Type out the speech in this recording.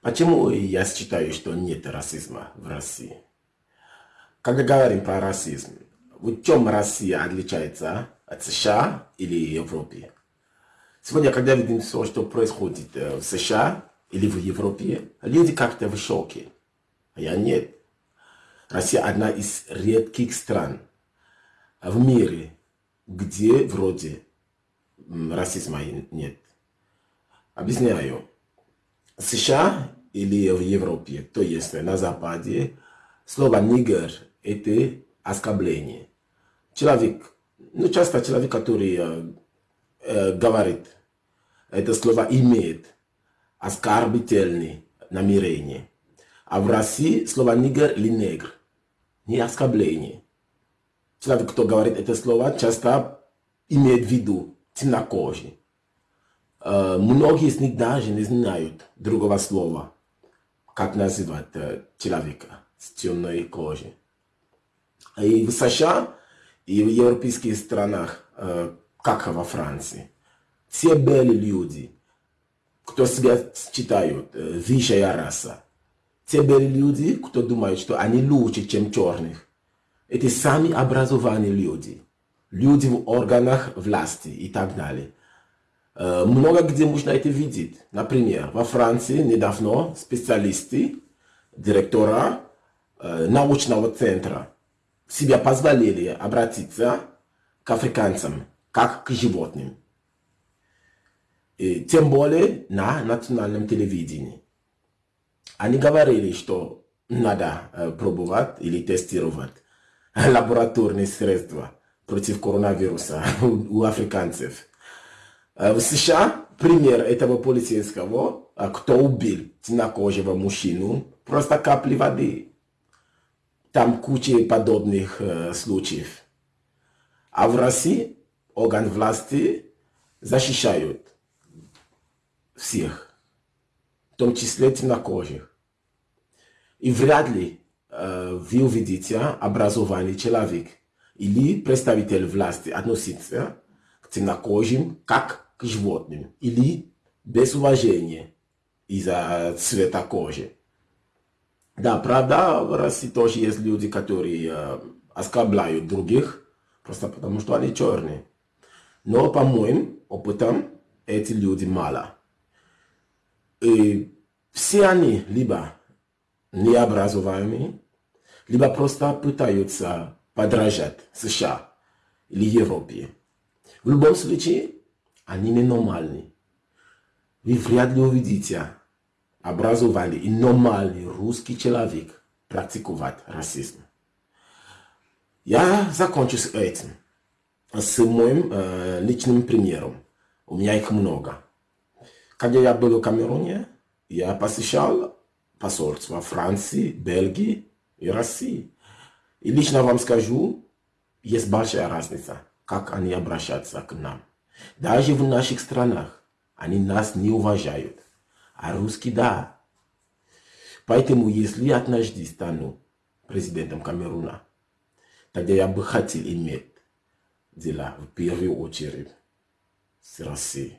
Почему я считаю, что нет расизма в России? Когда говорим про расизм, в чем Россия отличается от США или Европы? Сегодня, когда видим все, что происходит в США или в Европе, люди как-то в шоке. А я нет. Россия одна из редких стран в мире, где вроде расизма нет. Объясняю. США или в Европе, то есть на Западе, слово «нигер» – это оскорбление. Человек, ну часто человек, который э, э, говорит, это слово имеет оскорбительное намерение. А в России слово «нигер» или «негр» не оскорбление. Человек, кто говорит это слово, часто имеет в виду темнокожий. Многие из них даже не знают другого слова, как называть человека с темной кожей. И в США, и в европейских странах, как во Франции, все белые люди, кто себя считают высшая раса, те белые люди, кто думают, что они лучше, чем черных, это сами образованные люди, люди в органах власти и так далее. Э, много где можно это видеть. Например, во Франции недавно специалисты, директора э, научного центра себя позволили обратиться к африканцам, как к животным. И тем более на национальном телевидении. Они говорили, что надо э, пробовать или тестировать лабораторные средства против коронавируса у африканцев. В США пример этого полицейского, кто убил темнокожего мужчину, просто капли воды. Там куча подобных э, случаев. А в России орган власти защищают всех, в том числе темнокожих. И вряд ли э, вы увидите образованный человек или представитель власти относиться к темнокожим как к животным или без уважения из-за цвета кожи. Да, правда, в России тоже есть люди, которые э, оскорбляют других, просто потому что они черные. Но по моим опытам, эти люди мало. И все они либо необразованные, либо просто пытаются подражать США или Европе. В любом случае, они ненормальны. Вы вряд ли увидите образованный и нормальный русский человек практиковать расизм. Я закончу с этим, с моим э, личным примером. У меня их много. Когда я был в Камеруне, я посещал посольства Франции, Бельгии и России. И лично вам скажу, есть большая разница, как они обращаются к нам. Даже в наших странах они нас не уважают. А русские да. Поэтому, если я однажды стану президентом Камеруна, тогда я бы хотел иметь дела в первую очередь с Россией.